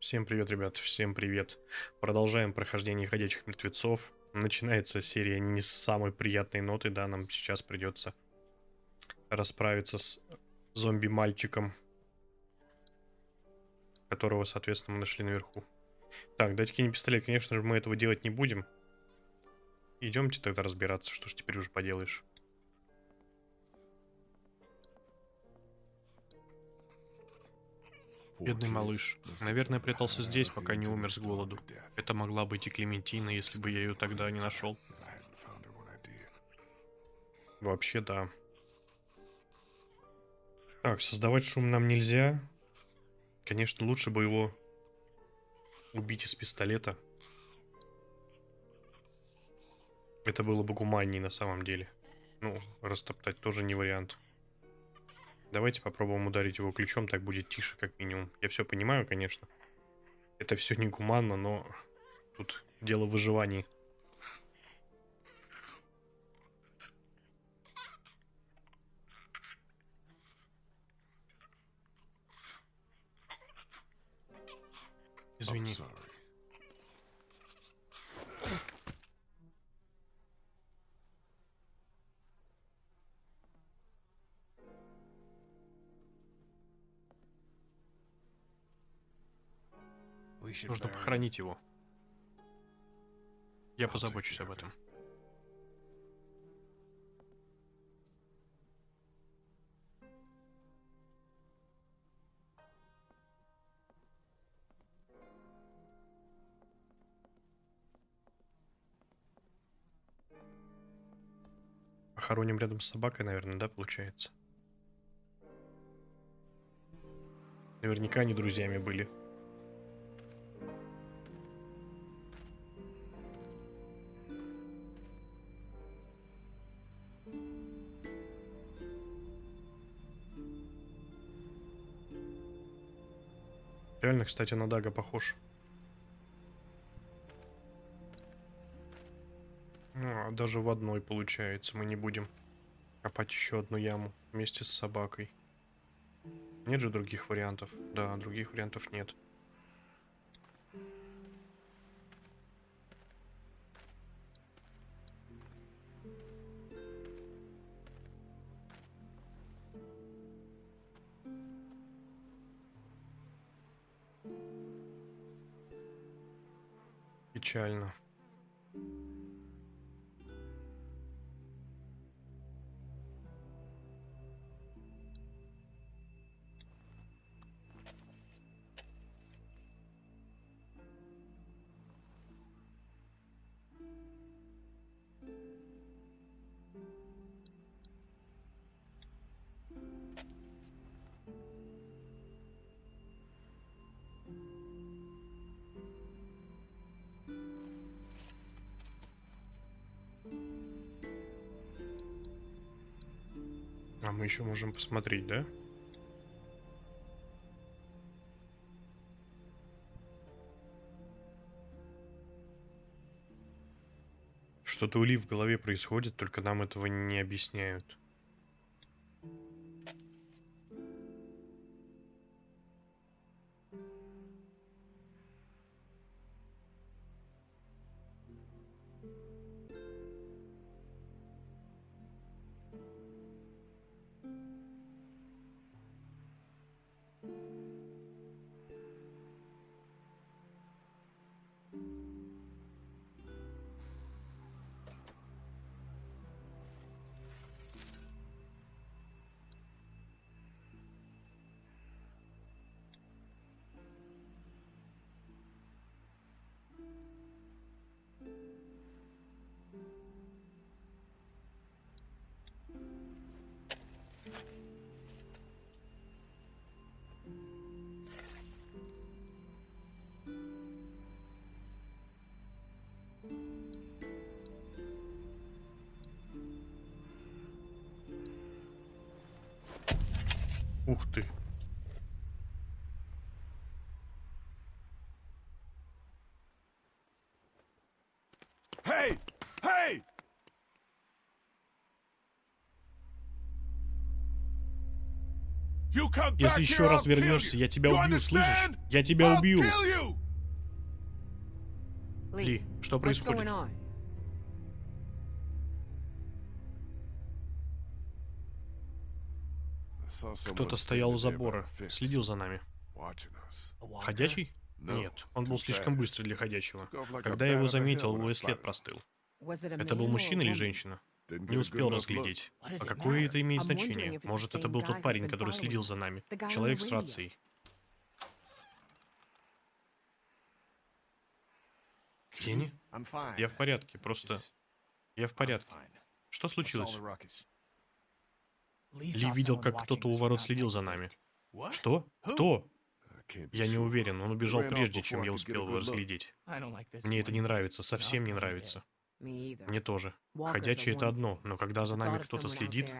Всем привет, ребят, всем привет. Продолжаем прохождение ходячих мертвецов. Начинается серия не с самой приятной ноты, да, нам сейчас придется расправиться с зомби-мальчиком, которого, соответственно, мы нашли наверху. Так, дайте кинь пистолет, конечно же, мы этого делать не будем. Идемте тогда разбираться, что ж теперь уже поделаешь. Бедный малыш. Наверное, прятался здесь, пока не умер с голоду. Это могла быть и Клементина, если бы я ее тогда не нашел. Вообще, да. Так, создавать шум нам нельзя. Конечно, лучше бы его убить из пистолета. Это было бы гуманнее на самом деле. Ну, растоптать тоже не вариант. Давайте попробуем ударить его ключом, так будет тише, как минимум. Я все понимаю, конечно. Это все негуманно, но тут дело в выживании. Извини. Нужно похоронить его. Я позабочусь об этом. Похороним рядом с собакой, наверное, да, получается? Наверняка они друзьями были. Реально, кстати, на Дага похож. Ну, а даже в одной получается. Мы не будем копать еще одну яму вместе с собакой. Нет же других вариантов? Да, других вариантов нет. Печально. Мы еще можем посмотреть, да? Что-то у в голове происходит, только нам этого не объясняют. Ух ты. Come back Если еще раз вернешься, я тебя убью, слышишь? Я тебя убью. Ли, что происходит? Кто-то стоял у забора, следил за нами. Ходячий? Нет, он был слишком быстрый для ходячего. Когда я его заметил, его и след простыл. Это был мужчина или женщина? Не успел разглядеть. А какое это имеет значение? Может, это был тот парень, который следил за нами. Человек с рацией. Кенни? Я в порядке, просто... Я в порядке. Что случилось? Ли видел, как кто-то у ворот следил за нами. Что? Кто? Я не уверен, он убежал прежде, чем я успел его разглядеть. Мне это не нравится, совсем не нравится. Мне тоже. Are это одно, но когда за нами кто-то следит...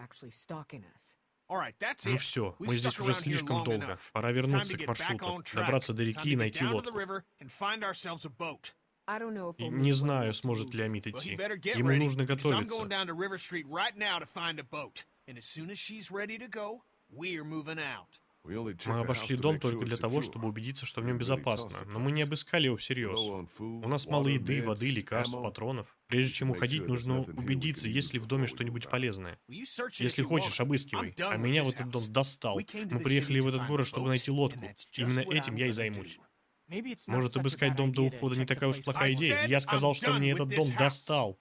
Ну все, мы здесь уже слишком долго. Пора вернуться к маршруту, добраться до реки и найти лодку. И не знаю, сможет ли Амит идти. Ему нужно готовиться. Мы обошли дом только для того, чтобы убедиться, что в нем безопасно, но мы не обыскали его всерьез. У нас мало еды, воды, лекарств, патронов. Прежде чем уходить, нужно убедиться, есть ли в доме что-нибудь полезное. Will you search it Если хочешь, обыскивай. А меня this в этот дом house. достал. Мы приехали в этот город, чтобы найти лодку. Именно этим I'm я и займусь. Может, обыскать дом до ухода не такая уж плохая идея. Я сказал, что мне этот дом достал.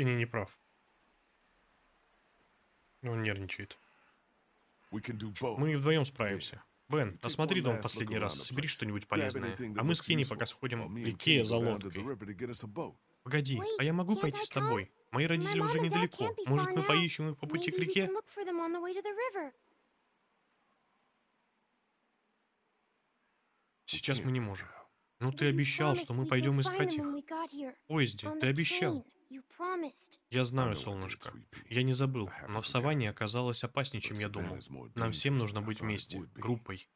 И не, не прав. Он нервничает. Мы вдвоем справимся. Бен, осмотри дом последний раз, собери что-нибудь полезное. А мы с Кенни пока сходим к реке за лодкой. Погоди, а я могу пойти с тобой? Мои родители уже недалеко. Может, мы поищем их по пути к реке? Сейчас мы не можем. Ну ты обещал, что мы пойдем искать их. Поезде, ты обещал. Я знаю, солнышко. Я не забыл, но в саванне оказалось опаснее, чем я думал. Нам всем нужно быть вместе, группой.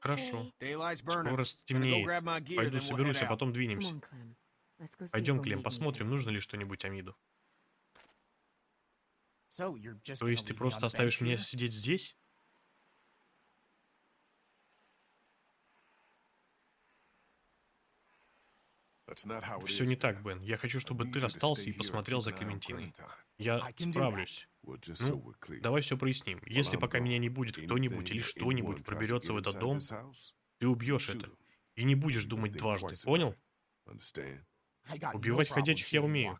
Хорошо. Скоро стемнеет. grab my gear, Пойду then we'll соберусь, head а out. потом Come двинемся. on, Clem. Let's go see Пойдем, Клем, посмотрим, нужно ли что-нибудь Амиду. So you're just То есть ты просто оставишь меня сидеть здесь? Все не так, Бен. Я хочу, чтобы ты остался и посмотрел за Клементиной. Я справлюсь. Ну, давай все проясним. Если пока меня не будет кто-нибудь или что-нибудь проберется в этот дом, ты убьешь это. И не будешь думать дважды, понял? Убивать ходячих я умею.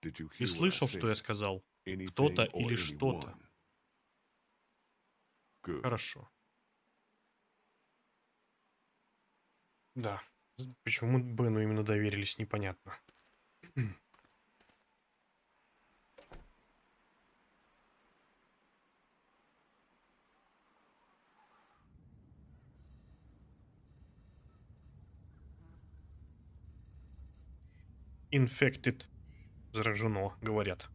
Ты слышал, что я сказал? Кто-то или что-то. Хорошо. Да. Почему Бену именно доверились, непонятно. Infected. Заражено, говорят.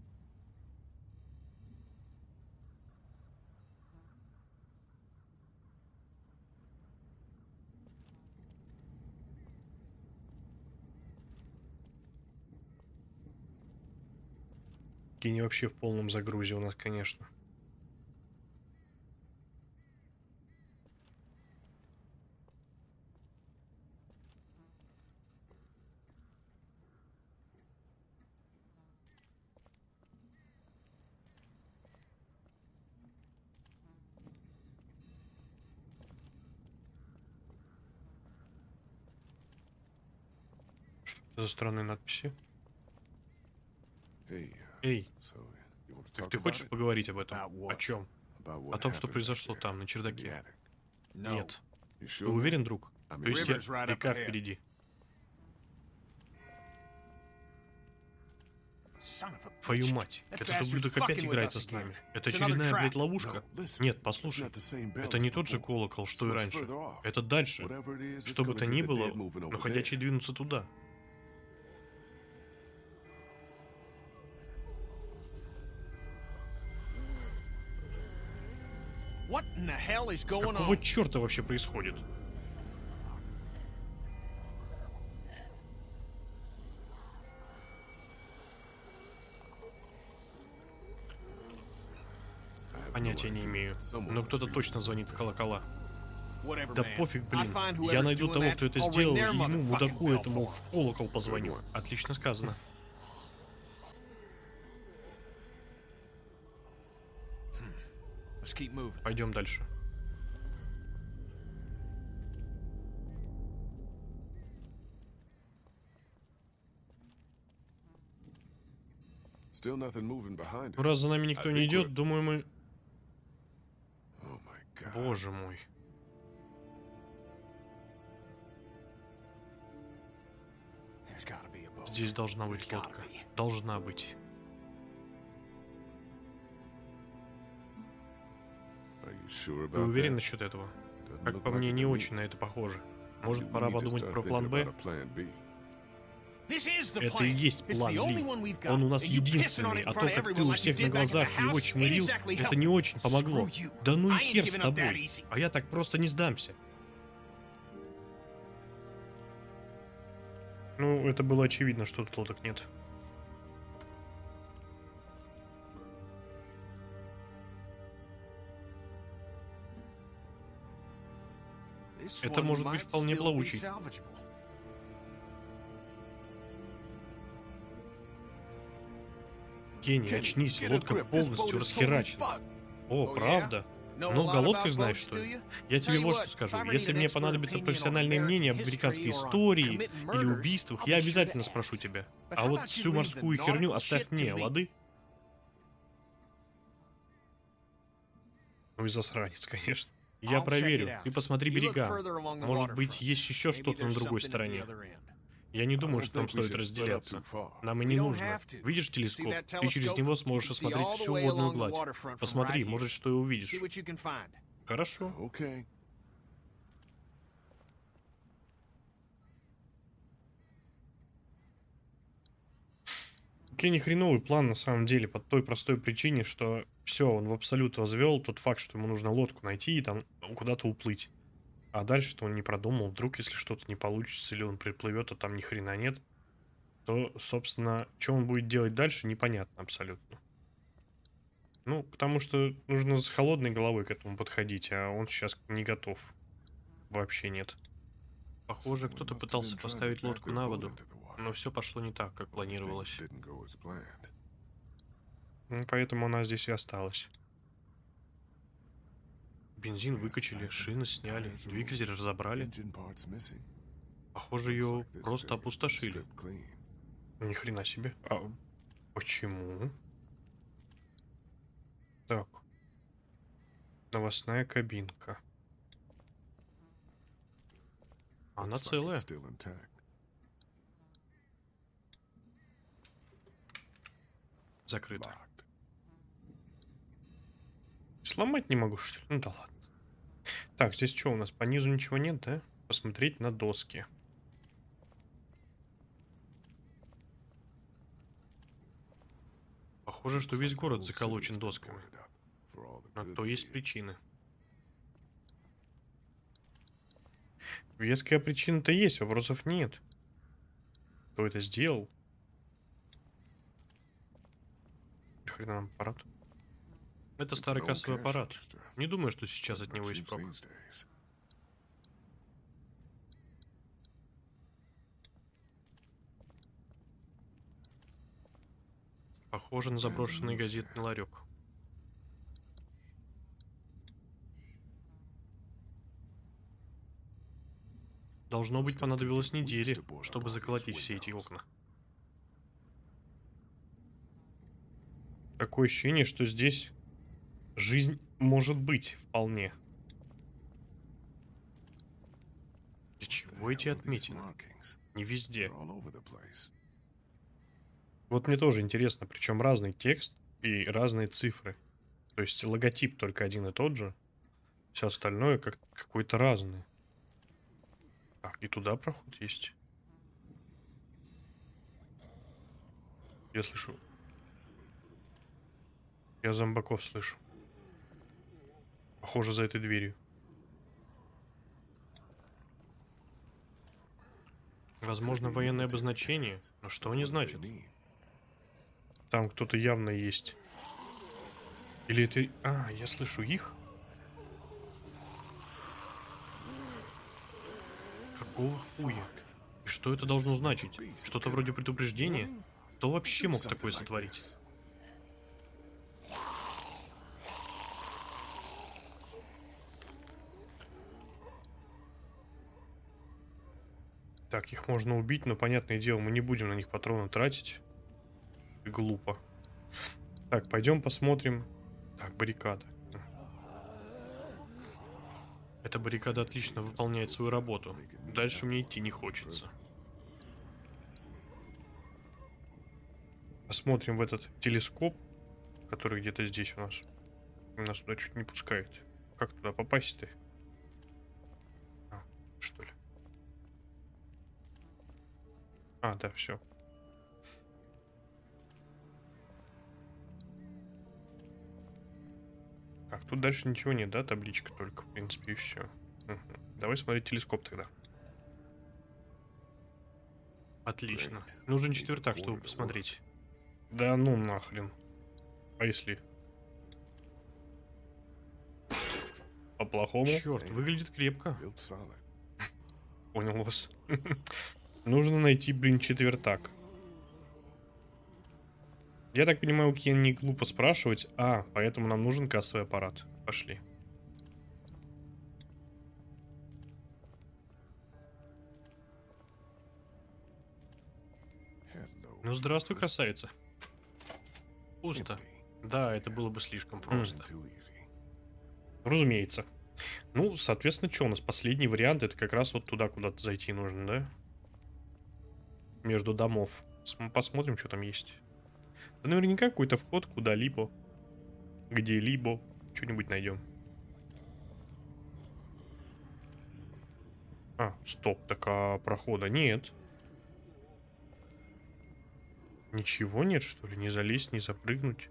Кенни вообще в полном загрузе у нас, конечно. Что это за странные надписи? Эй, так ты хочешь поговорить об этом? О чем? О том, что произошло там, на чердаке. Нет. Ты уверен, друг? То есть я- река впереди. Твою мать, этот ублюдок опять играется с нами. Это очередная, блядь, ловушка. Нет, послушай, это не тот же колокол, что и раньше. Это дальше. Что бы то ни было, но ходячий двинутся туда. Какого черта вообще происходит? Понятия не имею, но кто-то точно звонит в колокола. Да пофиг, блин. Я найду того, кто это сделал, и ему, мудаку этому, в колокол позвоню. Отлично сказано. Пойдем дальше. Раз за нами никто I не think идет, думаю, мы... Oh my god. Боже мой. There's gotta be a boat. Здесь должна быть There's gotta лодка. be. Должна быть. Ты уверен насчет этого? Как по мне, не очень на это похоже. Может, пора подумать про план Б? Это и есть план Ли. Он у нас единственный, а то, как ты у всех на глазах его чмырил, это не очень помогло. Да ну и хер с тобой. А я так просто не сдамся. Ну, это было очевидно, что тут лодок нет. Это может быть вполне плавучий. Kenny, очнись, лодка полностью расхерачена. О, Oh, правда? Lot о лодках знаешь, что ли? Я тебе вот что скажу. Если мне понадобится профессиональное мнение об американской истории или убийствах, я обязательно спрошу тебя. А вот всю морскую херню оставь мне, лады? Ну и засранец, конечно. Я проверю. Ты посмотри берега. Может быть, есть еще что-то на другой стороне. Я не думаю, что нам стоит разделяться. Нам и не нужно. Видишь телескоп? Ты через него сможешь осмотреть всю водную гладь. Посмотри, может, что и увидишь. Хорошо. Okay. Кенни хреновый план на самом деле по той простой причине, что все, он в абсолют возвел тот факт, что ему нужно лодку найти и там куда-то уплыть. А дальше что он не продумал, вдруг если что-то не получится или он приплывет, а там ни хрена нет, то, собственно, что он будет делать дальше, непонятно абсолютно. Ну, потому что нужно с холодной головой к этому подходить, а он сейчас не готов. Вообще нет. Похоже, кто-то пытался поставить лодку на воду, но все пошло не так, как планировалось. Ну, поэтому она здесь и осталась. Бензин выкачали, I шины сняли, двигатель разобрали. Похоже, ее просто опустошили. Ну, Ни хрена себе. А почему? Так. Новостная кабинка. Она целая. Закрыта. Сломать не могу, что ли? Ну да ладно. Так, здесь что у нас? По низу ничего нет, да? Посмотреть на доски. Похоже, что весь город заколочен досками. good то есть причины. Веская причина-то есть, вопросов нет. Кто это сделал? Хрена нам аппарат. Это старый кассовый аппарат. Не думаю, что сейчас от него есть прок. Похоже на заброшенный газетный ларек. Должно быть, понадобилось недели, чтобы заколотить все эти окна. Такое ощущение, что здесь жизнь может быть вполне. Для чего эти отметины? Не везде. Вот мне тоже интересно, причем разный текст и разные цифры. То есть логотип только один и тот же, все остальное как какое-то разное. Так, и туда проход есть. Я слышу. Я зомбаков слышу. Похоже, за этой дверью. Возможно, военное обозначение. Но что они значат? Там кто-то явно есть. Или это... А, я слышу их. Какого хуя? И что это должно значить? Что-то вроде предупреждения? Кто вообще мог такое сотворить? Так, их можно убить, но, понятное дело, мы не будем на них патроны тратить. Глупо. Так, пойдем посмотрим. Так, баррикада. Эта баррикада отлично выполняет свою работу. Дальше мне идти не хочется. Посмотрим в этот телескоп, который где-то здесь у нас. Нас туда чуть не пускает. Как туда попасть-то? А, что ли? А, да, все. Так, тут дальше ничего нет, да? Табличка только, в принципе, и все. Давай смотреть телескоп тогда. Отлично. Нужен четвертак, чтобы посмотреть. Да ну нахрен. А если... По-плохому? Черт, выглядит крепко. Понял вас. Нужно найти, блин, четвертак. Я так понимаю, у Кен не глупо спрашивать. А, поэтому нам нужен кассовый аппарат. Пошли. Ну, здравствуй, красавица. Пусто. Да, это было бы слишком Mm, просто. Разумеется. Ну, соответственно, что у нас? Последний вариант, это как раз вот туда куда-то зайти нужно, да? Между домов. См- Посмотрим, что там есть. Наверняка какой-то вход куда-либо. Где-либо. Что-нибудь найдем. А, стоп, так а прохода нет. Ничего нет, что ли? Не залезть, не запрыгнуть?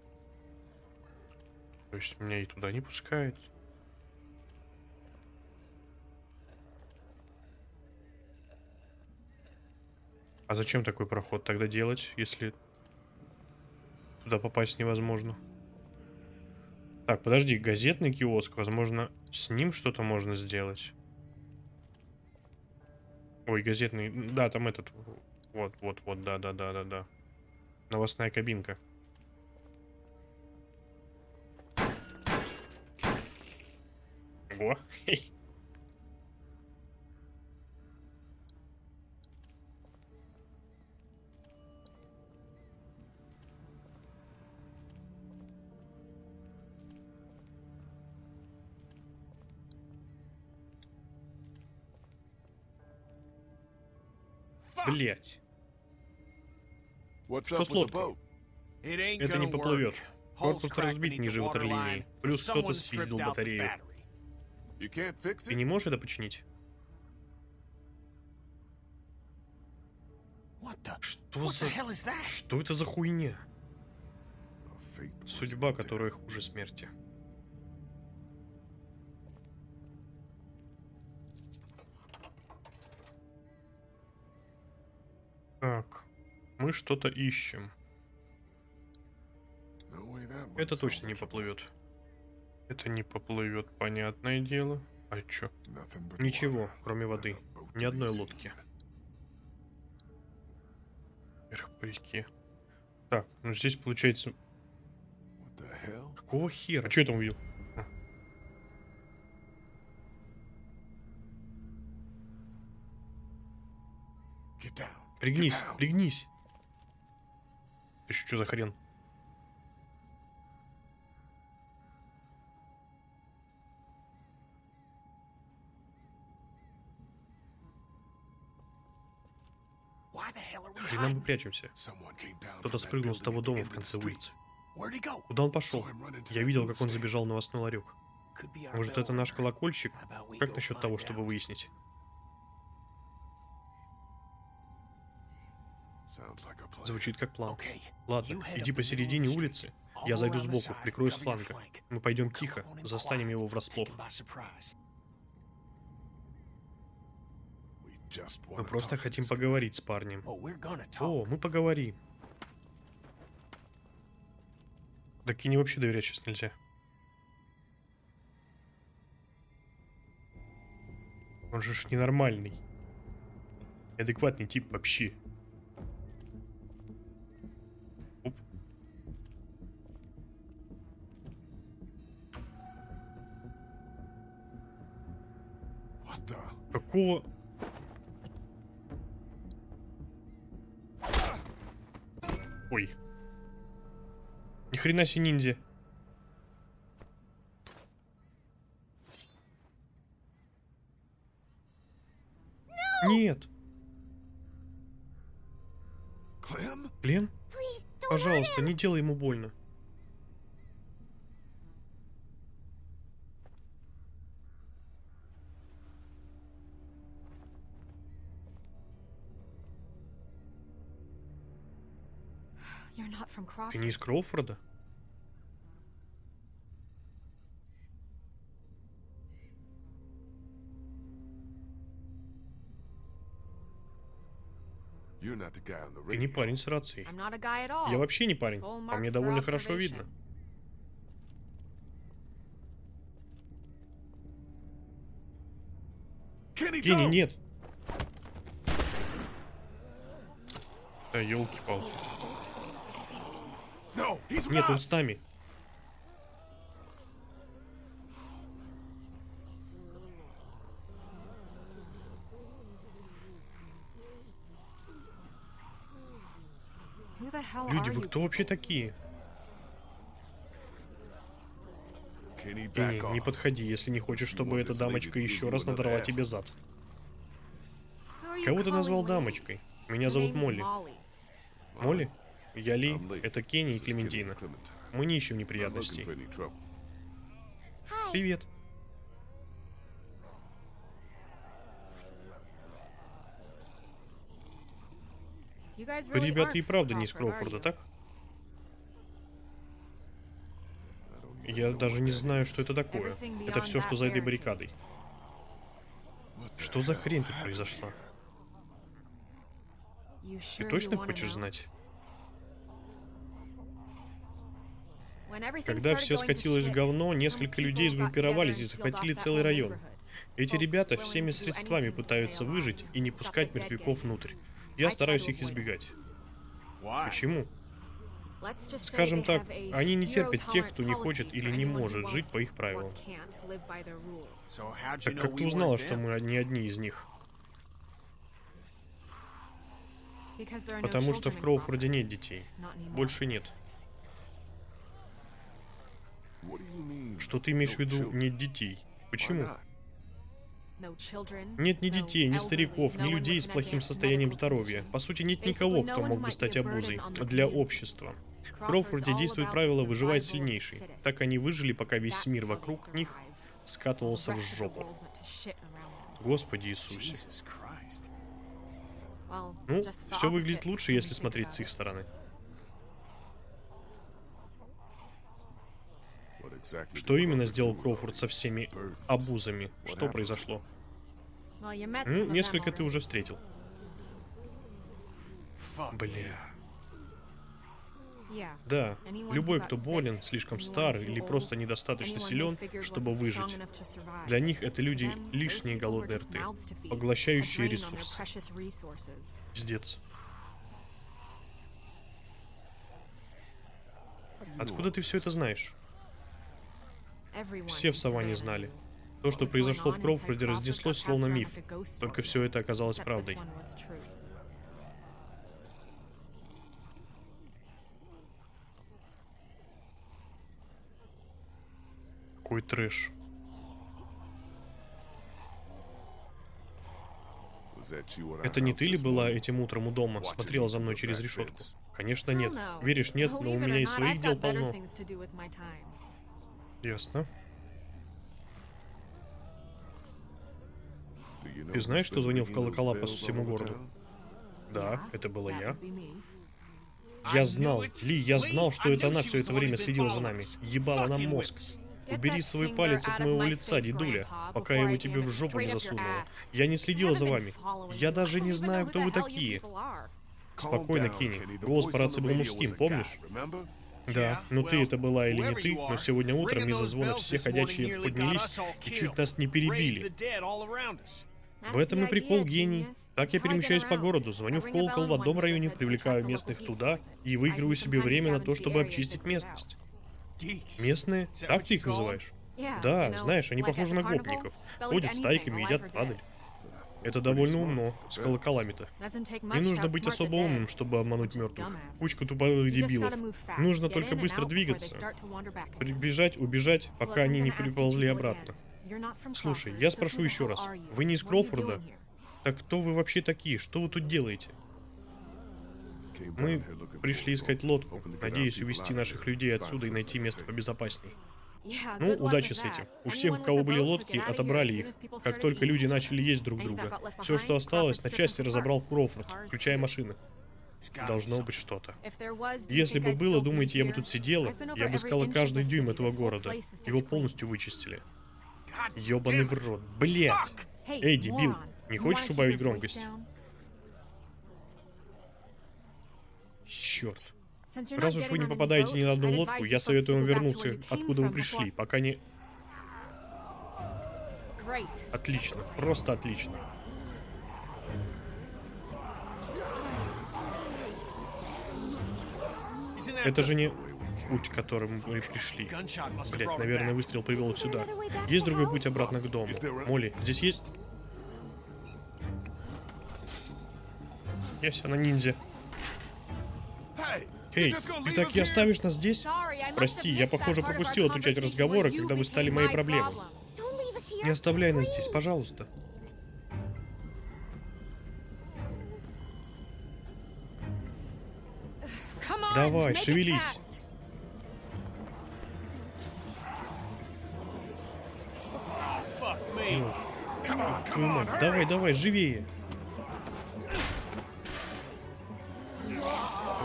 То есть меня и туда не пускает? А зачем такой проход тогда делать, если туда попасть невозможно? Так, подожди, газетный киоск, возможно, с ним что-то можно сделать. Ой, газетный, да, там этот, вот, вот, вот, да, да, да, да, да. Новостная кабинка. Ого. Блять. Что с лодкой? Это не поплывет. Корпус разбит ниже ватерлинии. Плюс кто-то спиздил батарею. Ты не можешь это починить? Что за... Что это за хуйня? Судьба, которая хуже смерти. Так, мы что-то ищем. That Это точно не поплывет. Это не поплывет, понятное дело. А чё? Ничего, кроме воды. Ни одной лодки. Вверх по реке. Так, ну здесь получается... Какого хера? А что я там увидел? А. Get down. Пригнись, пригнись. Ты что за хрен? Хрена мы прячемся. Кто-то спрыгнул с того дома в конце улицы. Куда он пошел? Я видел, как он забежал в новостной ларек. Может, это наш колокольчик? Как насчет того, чтобы выяснить? Звучит как план. Ладно, иди посередине улицы. Я зайду сбоку, прикрою с фланга. Мы пойдем тихо, застанем его врасплох. Мы просто хотим поговорить с парнем. О, мы поговорим. Так и не вообще доверять сейчас нельзя. Он же ж ненормальный. Адекватный тип вообще. Какого... Ой. Ни хрена себе ниндзя. Нет. Please don't пожалуйста, не делай ему больно. Ты не из Кроуфорда? You're not the guy on the Ты не парень с рацией. I'm not a guy at all. Я вообще не парень. Full По мне marks for довольно хорошо видно. Kenny, Кенни, нет. Да, елки-палки. Нет, он с нами. Люди, вы кто вообще такие? Кенни, не подходи, если не хочешь, чтобы эта дамочка еще раз надрала тебе зад. Кого ты назвал дамочкой? Меня зовут Молли. Молли? Я Ли, это Кенни и Клементина. Мы не ищем неприятностей. Привет. Ребята, и правда не из Кроуфорда, так? Я даже не знаю, что это такое. Это все, что за этой баррикадой. Что за хрень тут произошла? Ты точно хочешь знать? Когда все скатилось в говно, несколько людей сгруппировались и захватили целый район. Эти ребята всеми средствами пытаются выжить и не пускать мертвяков внутрь. Я стараюсь их избегать. Почему? Скажем так, они не терпят тех, кто не хочет или не может жить по их правилам. Так как ты узнала, что мы не одни из них? Потому что в Кроуфорде нет детей. Больше нет. Что ты имеешь в виду нет детей? Почему? Нет ни детей, ни стариков, ни людей с плохим состоянием здоровья. По сути, нет никого, кто мог бы стать обузой для общества. В Кроуфорде действует правило «выживать сильнейший». Так они выжили, пока весь мир вокруг них скатывался в жопу. Господи Иисусе. Ну, все выглядит лучше, если смотреть с их стороны. Что именно сделал Кроуфорд со всеми обузами? Что произошло? Ну, несколько ты уже встретил. Бля. Да, любой, кто болен, слишком стар или просто недостаточно силен, чтобы выжить. Для них это люди лишние голодные рты, поглощающие ресурсы. Пиздец. Откуда ты все это знаешь? Все в Саванне знали. То, что произошло в Кроуфорде, разнеслось словно миф. Только все это оказалось правдой. Какой трэш. Это не ты ли была этим утром у дома, смотрела за мной через решетку? Конечно нет. Веришь, нет, но у меня и своих дел полно. Ясно. Ты знаешь, кто звонил в колокола по всему городу? Да, это была that я. Я знал. Ли, я знал, что это она все это время следила за нами. Ебала нам мозг. Убери свой палец от моего лица, дедуля, пока я его тебе в жопу не засунула. Я не следила за вами. Я даже не знаю, кто вы такие. Спокойно, Кенни. Голос по рации был мужским, помнишь? Да, но ты это была или не ты, но сегодня утром из-за звона все ходячие поднялись и чуть нас не перебили. В этом и прикол гений. Так я перемещаюсь по городу, звоню в колокол в одном районе, привлекаю местных туда и выигрываю себе время на то, чтобы обчистить местность. Местные? Так ты их называешь? Да, знаешь, они похожи на гопников. Ходят стайками, едят падаль. Это довольно умно, с колоколами-то. Не нужно быть особо умным, чтобы обмануть мертвых. Кучка тупорылых дебилов. Нужно только быстро двигаться. Прибежать, убежать, пока они не приползли обратно. Слушай, я спрошу еще раз. Вы не из Кроуфорда? Так кто вы вообще такие? Что вы тут делаете? Мы пришли искать лодку, our увести наших людей отсюда и найти место побезопасней. Ну, удачи с этим. У всех, у кого были лодки, отобрали их, как только люди начали есть друг друга. Все, что осталось, на части разобрал Кроуфорд, включая машины. Должно быть что-то. Если бы было, думаете, я бы тут сидела? Я бы искала каждый дюйм этого города. Его полностью вычистили. Ёбаный в рот. Блять! Эй, дебил, не хочешь убавить громкость? Черт. Раз уж вы не попадаете ни на одну лодку, я советую вам вернуться, откуда вы пришли, пока не... Отлично, просто отлично. Это же не путь, которым мы пришли. Блять, наверное, выстрел привел их сюда. Есть другой путь обратно к дому. Молли, здесь есть? Есть, она ниндзя. Эй, ты так и оставишь нас здесь? Прости, я, похоже, пропустил эту часть разговора, когда вы стали моей проблемой. Не оставляй нас здесь, пожалуйста. Давай, шевелись. Твою мать, давай, давай, живее.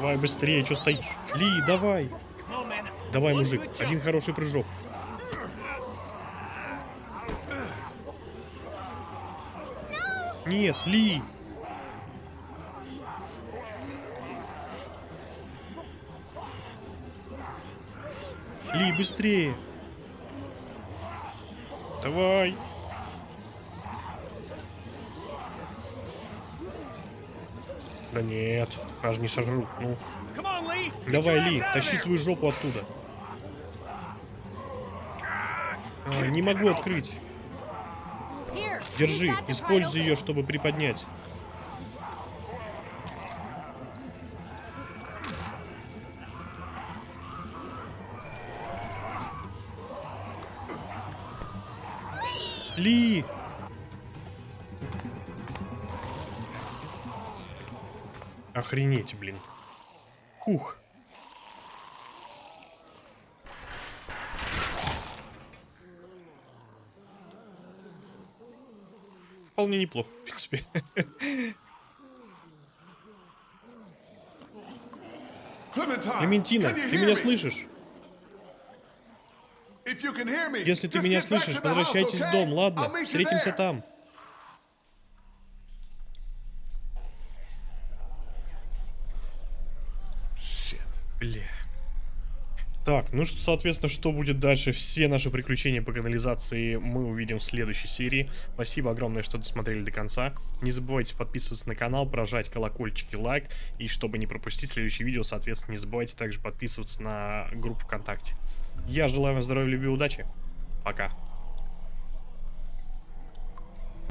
Давай быстрее, что стоишь? Ли, давай. Давай, мужик, один хороший прыжок. Нет, Ли. Ли, быстрее. Давай. Да нет, аж не сожрут. Ну, давай, Ли, тащи свою жопу оттуда. А, не могу открыть. Держи, используй ее, чтобы приподнять. Ли! Охренеть, блин. Ух. Вполне неплохо, в принципе. Клементина, ты меня слышишь? Если ты меня слышишь, возвращайтесь в дом, ладно? Встретимся там. Shit. Бля. Так, ну что, соответственно, что будет дальше? Все наши приключения по канализации мы увидим в следующей серии. Спасибо огромное, что досмотрели до конца. Не забывайте подписываться на канал, прожать колокольчик и лайк. И чтобы не пропустить следующее видео, соответственно, не забывайте также подписываться на группу ВКонтакте. Я желаю вам здоровья, любви и удачи. Пока.